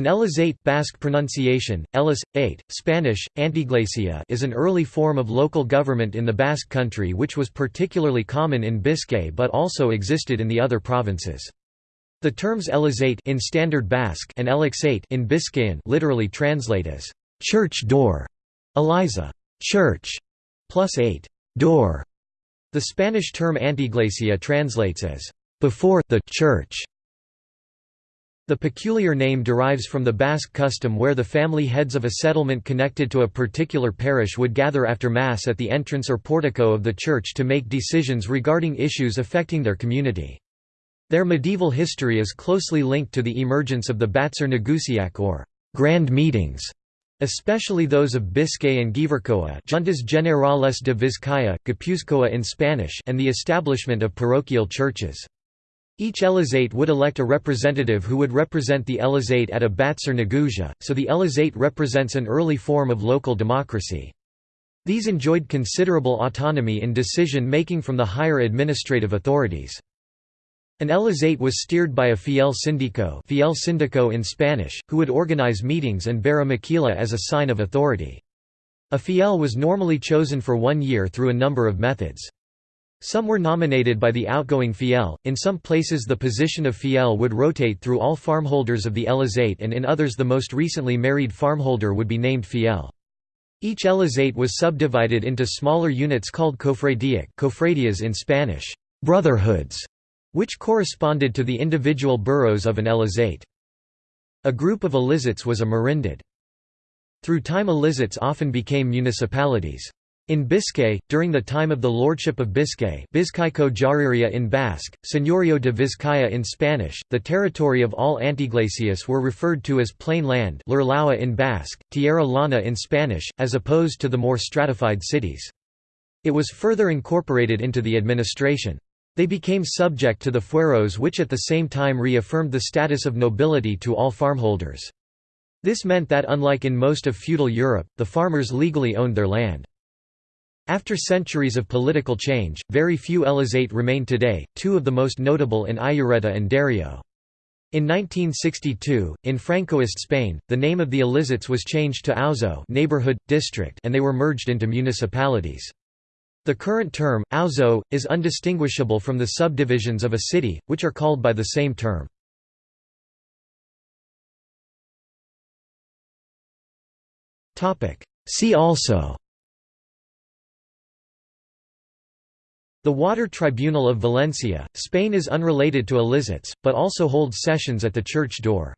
An Elizate Basque pronunciation, Elis, 8, Spanish, Anteiglesia is an early form of local government in the Basque country which was particularly common in Biscay but also existed in the other provinces. The terms Elizate in Standard Basque and Elixate in Biscayan literally translate as church door, Eliza, church, plus ate, door. The Spanish term Anteiglesia translates as before the church. The peculiar name derives from the Basque custom where the family heads of a settlement connected to a particular parish would gather after Mass at the entrance or portico of the church to make decisions regarding issues affecting their community. Their medieval history is closely linked to the emergence of the Batzar Nagusiak or grand meetings, especially those of Biscay and Gipuzkoa Juntas Generales de Vizcaya, Gipuzkoa in Spanish and the establishment of parochial churches. Each Elizate would elect a representative who would represent the Elizate at a Batzar Nagusia, so the Elizate represents an early form of local democracy. These enjoyed considerable autonomy in decision-making from the higher administrative authorities. An Elizate was steered by a fiel sindico, fiel sindico in Spanish, who would organize meetings and bear a makila as a sign of authority. A fiel was normally chosen for one year through a number of methods. Some were nominated by the outgoing fiel, in some places the position of fiel would rotate through all farmholders of the Elizate and in others the most recently married farmholder would be named fiel. Each Elizate was subdivided into smaller units called kofradiak cofradias in Spanish, brotherhoods, which corresponded to the individual boroughs of an Elizate. A group of Elizates was a merindad. Through time Elizates often became municipalities. In Biscay, during the time of the Lordship of Biscay Bizkaiko Jaurerria in Basque, Señorío de Vizcaya in Spanish, the territory of all Anteiglesias were referred to as plain land Lur Laua in Basque, Tierra Llana in Spanish, as opposed to the more stratified cities. It was further incorporated into the administration. They became subject to the fueros which at the same time reaffirmed the status of nobility to all farmholders. This meant that unlike in most of feudal Europe, the farmers legally owned their land. After centuries of political change, very few Elizate remain today, two of the most notable in Ayureta and Dario. In 1962, in Francoist Spain, the name of the Elizates was changed to Auzo neighborhood, district and they were merged into municipalities. The current term, auzo, is undistinguishable from the subdivisions of a city, which are called by the same term. See also The Water Tribunal of Valencia, Spain is unrelated to Elizates, but also holds sessions at the church door.